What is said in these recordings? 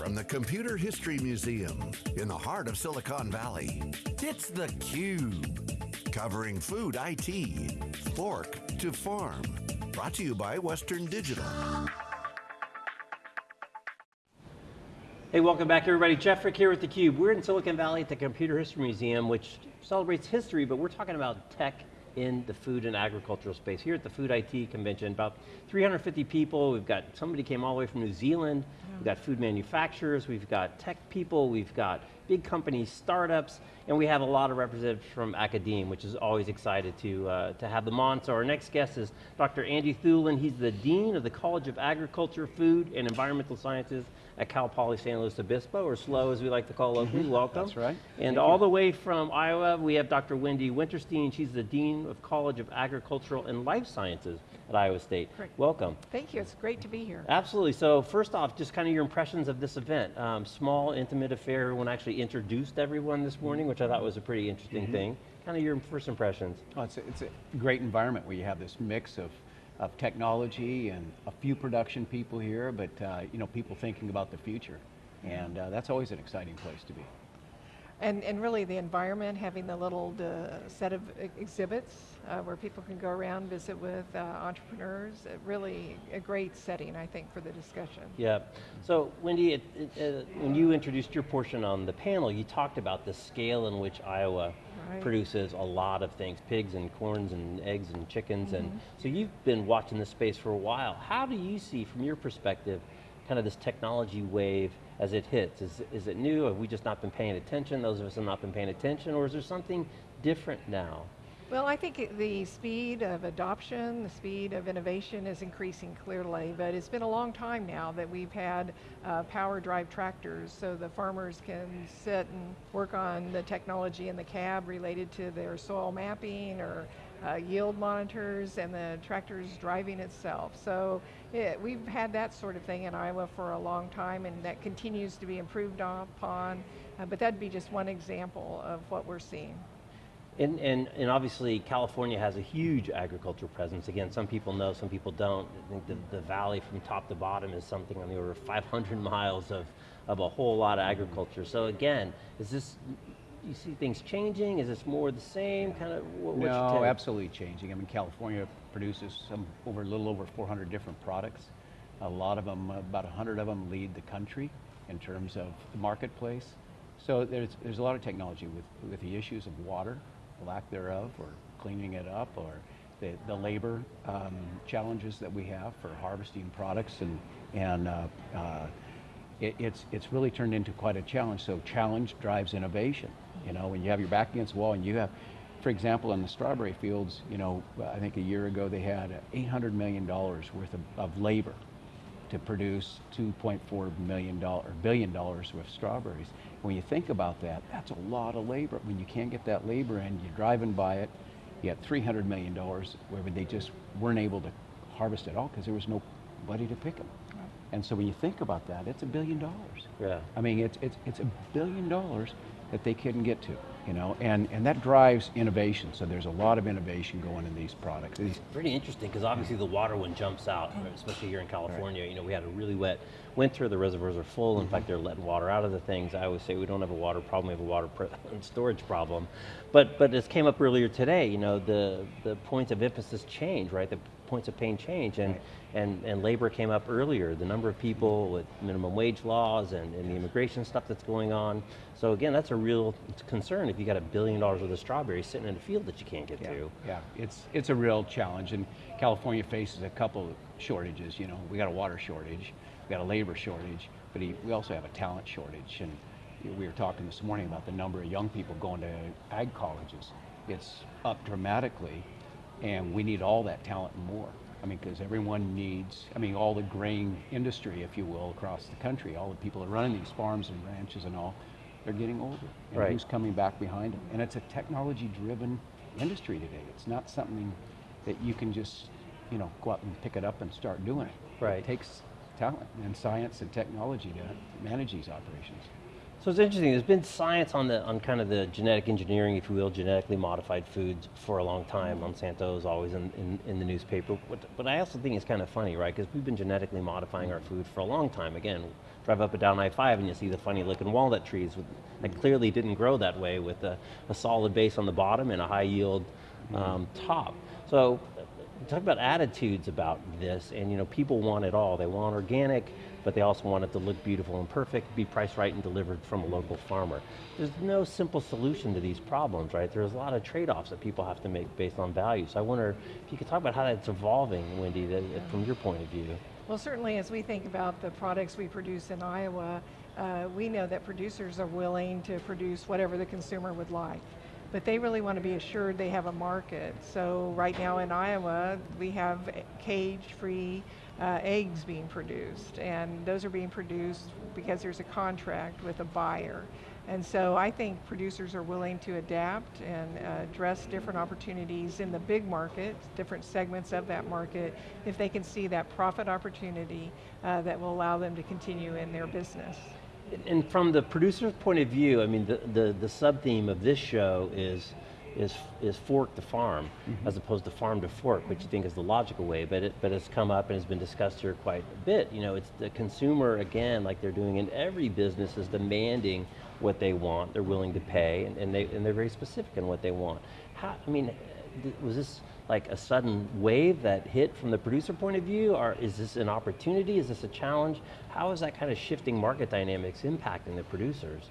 from the Computer History Museum in the heart of Silicon Valley, it's theCUBE. Covering food IT, fork to farm. Brought to you by Western Digital. Hey, welcome back everybody. Jeff Frick here with theCUBE. We're in Silicon Valley at the Computer History Museum, which celebrates history, but we're talking about tech in the food and agricultural space. Here at the Food IT Convention, about 350 people. We've got, somebody came all the way from New Zealand. Yeah. We've got food manufacturers, we've got tech people, we've got big companies, startups, and we have a lot of representatives from academia, which is always excited to, uh, to have them on. So our next guest is Dr. Andy Thulin. He's the Dean of the College of Agriculture, Food, and Environmental Sciences at Cal Poly San Luis Obispo, or SLO as we like to call locally, mm-hmm. welcome. That's right. And Thank all you. the way from Iowa, we have Dr. Wendy Wintersteen. She's the Dean of College of Agricultural and Life Sciences at Iowa State. Great. Welcome. Thank you, it's great to be here. Absolutely, so first off, just kind of your impressions of this event. Um, small, intimate affair, everyone actually introduced everyone this morning, which I thought was a pretty interesting mm -hmm. thing. Kind of your first impressions. Oh, it's, a, it's a great environment where you have this mix of of technology and a few production people here, but uh, you know, people thinking about the future. And uh, that's always an exciting place to be. And, and really the environment, having the little uh, set of exhibits uh, where people can go around, visit with uh, entrepreneurs, really a great setting, I think, for the discussion. Yeah, so Wendy, it, it, uh, when you introduced your portion on the panel, you talked about the scale in which Iowa right. produces a lot of things, pigs and corns and eggs and chickens, mm -hmm. and mm-hmm. so you've been watching this space for a while. How do you see, from your perspective, kind of this technology wave as it hits? Is, is it new? Have we just not been paying attention? Those of us have not been paying attention, or is there something different now? Well, I think the speed of adoption, the speed of innovation is increasing clearly, but it's been a long time now that we've had uh, power drive tractors so the farmers can sit and work on the technology in the cab related to their soil mapping or uh, yield monitors and the tractor's driving itself. So it, we've had that sort of thing in Iowa for a long time and that continues to be improved upon, uh, but that'd be just one example of what we're seeing. And, and, and, obviously California has a huge agricultural presence. Again, some people know, some people don't. I think the, the valley from top to bottom is something on the order of 500 miles of, of a whole lot of agriculture. So again, is this you see things changing? Is this more the same? Kind of what, No, absolutely changing. I mean, California produces some over a little over 400 different products. A lot of them, about 100 of them lead the country in terms of the marketplace. So there's, there's a lot of technology with, with the issues of water, lack thereof, or cleaning it up, or the, the labor um, challenges that we have for harvesting products and, and uh, uh, it, it's, it's really turned into quite a challenge. So challenge drives innovation. You know, when you have your back against the wall and you have, for example, in the strawberry fields, you know, I think a year ago they had $800 million worth of, of labor to produce 2.4 million dollar or billion dollars worth of strawberries. When you think about that, that's a lot of labor. When you can't get that labor in, you're driving by it, you got 300 million dollars where they just weren't able to harvest it all because there was nobody to pick them. And so when you think about that, it's a billion dollars. Yeah. I mean, it's, it's, it's a billion dollars that they couldn't get to, you know, and, and that drives innovation. So there's a lot of innovation going in these products. It's pretty interesting because obviously the water one jumps out, especially here in California. Right. You know, we had a really wet winter, the reservoirs are full. In mm -hmm. fact, they're letting water out of the things. I always say we don't have a water problem, we have a water storage problem. But, but this came up earlier today, you know, the, the points of emphasis change, right? The points of pain change and, right. and, and labor came up earlier. The number of people mm-hmm. with minimum wage laws and, and the immigration stuff that's going on. So again, that's a real concern if you got a billion dollars worth of strawberries sitting in a field that you can't get yeah, to. Yeah, it's, it's a real challenge and California faces a couple of shortages. You know, we got a water shortage, we got a labor shortage, but we also have a talent shortage. And we were talking this morning about the number of young people going to ag colleges. It's up dramatically and we need all that talent and more. I mean, because everyone needs, I mean, all the grain industry, if you will, across the country, all the people that are running these farms and ranches and all, they're getting older. And right. who's coming back behind them? And it's a technology-driven industry today. It's not something that you can just, you know, go out and pick it up and start doing it. Right. It takes talent and science and technology to manage these operations. So it's interesting, there's been science on the on kind of the genetic engineering, if you will, genetically modified foods for a long time. Monsanto is always in, in, in the newspaper. But, but I also think it's kind of funny, right? Because we've been genetically modifying our food for a long time. Again, drive up and down I-5 and you see the funny looking walnut trees with, that clearly didn't grow that way with a, a solid base on the bottom and a high yield um, top. So talk about attitudes about this and you know people want it all they want organic but they also want it to look beautiful and perfect be priced right and delivered from a local farmer. There's no simple solution to these problems right? There's a lot of trade-offs that people have to make based on value. So i wonder if you could talk about how that's evolving wendy that, from your point of view. Well, certainly as we think about the products we produce in Iowa, uh, we know that producers are willing to produce whatever the consumer would like. But they really want to be assured they have a market. So right now in Iowa, we have cage-free uh, eggs being produced. And those are being produced because there's a contract with a buyer. And so I think producers are willing to adapt and uh, address different opportunities in the big market, different segments of that market, if they can see that profit opportunity uh, that will allow them to continue in their business. And from the producer's point of view i mean the, the, the sub-theme of this show is is, is fork to farm, mm-hmm. as opposed to farm to fork, which you think is the logical way, but, it, but it's come up and has been discussed here quite a bit. You know, it's the consumer, again, like they're doing in every business, is demanding what they want, they're willing to pay, and, and, they, and they're very specific in what they want. How, I mean, was this like a sudden wave that hit from the producer point of view, or is this an opportunity, is this a challenge? How is that kind of shifting market dynamics impacting the producers?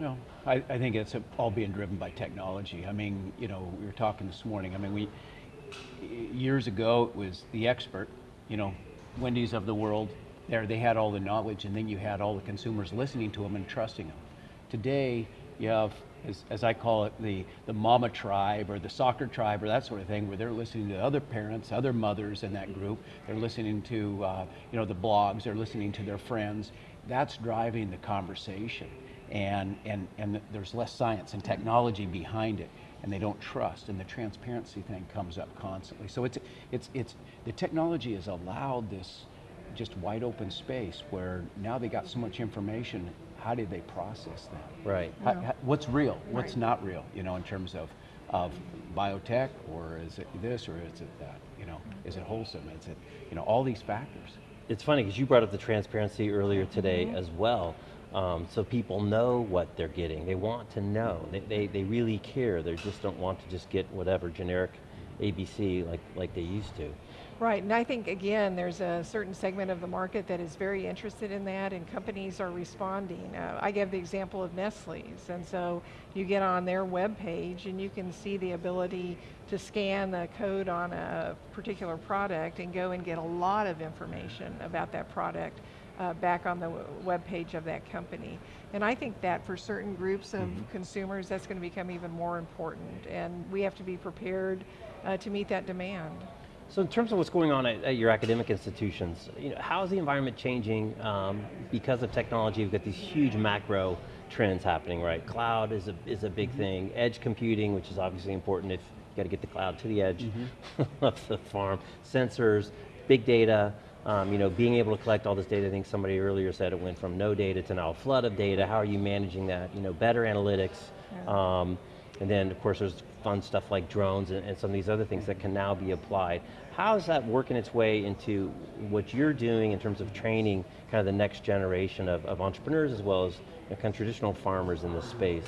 No, I, I think it's all being driven by technology. I mean, you know, we were talking this morning. I mean, we years ago it was the expert, you know, Wendy's of the world. There, they had all the knowledge, and then you had all the consumers listening to them and trusting them. Today, you have, as, as I call it, the the mama tribe or the soccer tribe or that sort of thing, where they're listening to other parents, other mothers in that group. They're listening to, uh, you know, the blogs. They're listening to their friends. That's driving the conversation and, and, and there's less science and technology behind it and they don't trust and the transparency thing comes up constantly so it's it's it's the technology has allowed this just wide open space where now they got so much information how do they process that Right. How- how- what's real what's Right. not real you know in terms of of biotech or is it this or is it that you know is it wholesome is it you know all these factors It's funny because you brought up the transparency earlier today as well. Um, so people know what they're getting. They want to know. They, they, they really care. They just don't want to just get whatever generic ABC like, like they used to. Right, and I think again, there's a certain segment of the market that is very interested in that, and companies are responding. Uh, I gave the example of Nestle's, and so you get on their web page and you can see the ability to scan the code on a particular product and go and get a lot of information about that product uh, back on the web page of that company. And I think that for certain groups of consumers, that's going to become even more important, and we have to be prepared uh, to meet that demand. So in terms of what's going on at, at your academic institutions, you know, how is the environment changing um, because of technology? We've got these huge macro trends happening, right? Cloud is a, is a big thing. Edge computing, which is obviously important if you got to get the cloud to the edge of the farm. Sensors, big data, um, you know, being able to collect all this data. I think somebody earlier said it went from no data to now a flood of data. How are you managing that? You know, better analytics. Um, and then, of course, there's fun stuff like drones and, and some of these other things that can now be applied. How is that working its way into what you're doing in terms of training kind of the next generation of, of entrepreneurs as well as you know, kind of traditional farmers in this space?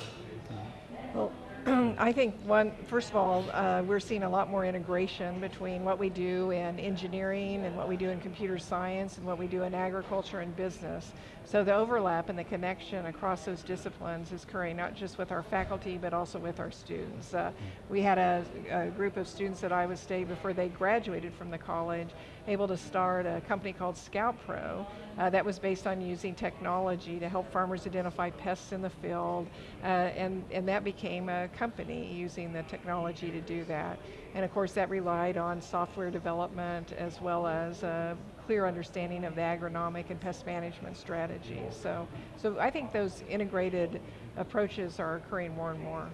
Well, I think one, first of all, uh, we're seeing a lot more integration between what we do in engineering and what we do in computer science and what we do in agriculture and business. So the overlap and the connection across those disciplines is occurring not just with our faculty but also with our students. Uh, we had a, a group of students at Iowa State before they graduated from the college able to start a company called Scout Pro uh, that was based on using technology to help farmers identify pests in the field, uh, and, and that became a company using the technology to do that. And of course that relied on software development as well as a clear understanding of the agronomic and pest management strategies. So, so I think those integrated approaches are occurring more and more.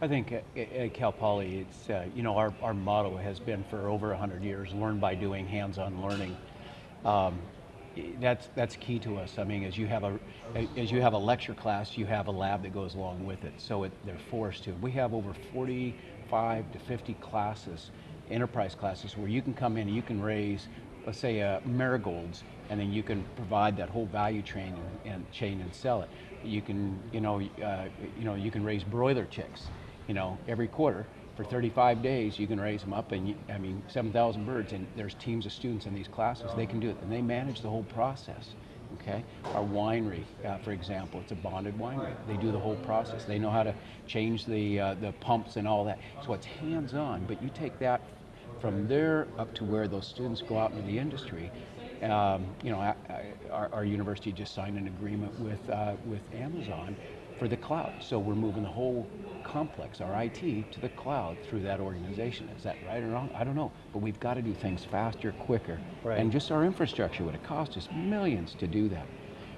I think at, at Cal Poly, it's, uh, you know, our, our motto has been for over 100 years, learn by doing, hands-on learning. Um, That's, that's key to us. I mean, as you have a, as you have a lecture class, you have a lab that goes along with it. So it, they're forced to. We have over 45 to 50 classes, enterprise classes, where you can come in and you can raise, let's say, uh, marigolds, and then you can provide that whole value chain and, and chain and sell it. You can, you know, uh, you know, you can raise broiler chicks, you know, every quarter for 35 days, you can raise them up, and you, I mean, 7,000 birds, and there's teams of students in these classes. They can do it, and they manage the whole process. Okay, our winery, uh, for example, it's a bonded winery. They do the whole process. They know how to change the uh, the pumps and all that. So it's hands-on. But you take that from there up to where those students go out into the industry. Um, you know, I, I, our, our university just signed an agreement with uh, with Amazon for the cloud. So we're moving the whole complex, our IT, to the cloud through that organization. Is that right or wrong? I don't know. But we've got to do things faster, quicker. Right. And just our infrastructure would have cost us millions to do that.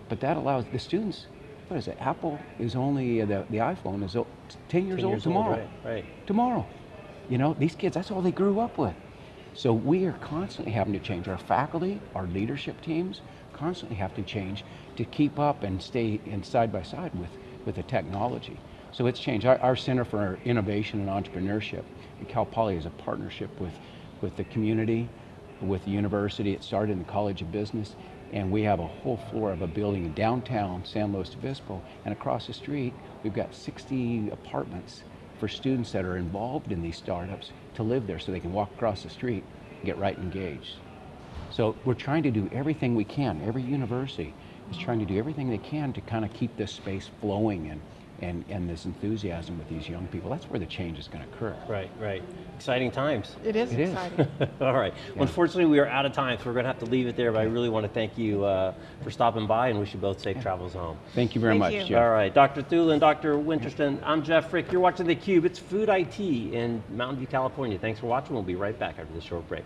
But that allows the students, what is it? Apple is only, uh, the, the iPhone is 10 years 10 old years old, tomorrow. right, right. Tomorrow. You know, these kids, that's all they grew up with. So we are constantly having to change. Our faculty, our leadership teams, constantly have to change to keep up and stay in side by side with, with the technology. So it's changed. Our, our Center for Innovation and Entrepreneurship at Cal Poly is a partnership with, with the community, with the university. It started in the College of Business, and we have a whole floor of a building in downtown San Luis Obispo, and across the street, we've got 60 apartments for students that are involved in these startups to live there so they can walk across the street and get right engaged. So we're trying to do everything we can. Every university is trying to do everything they can to kind of keep this space flowing and, and, and this enthusiasm with these young people. That's where the change is going to occur. Right, right. Exciting times. It is It is. exciting. All right. Well, unfortunately, we are out of time, so we're going to have to leave it there. But I really want to thank you uh, for stopping by, and wish you both safe travels home. Thank you very Thank much, you. Jeff. All right, Dr. Thulin, Dr. Wintersteen, I'm Jeff Frick. You're watching theCUBE. It's Food IT in Mountain View, California. Thanks for watching. We'll be right back after this short break.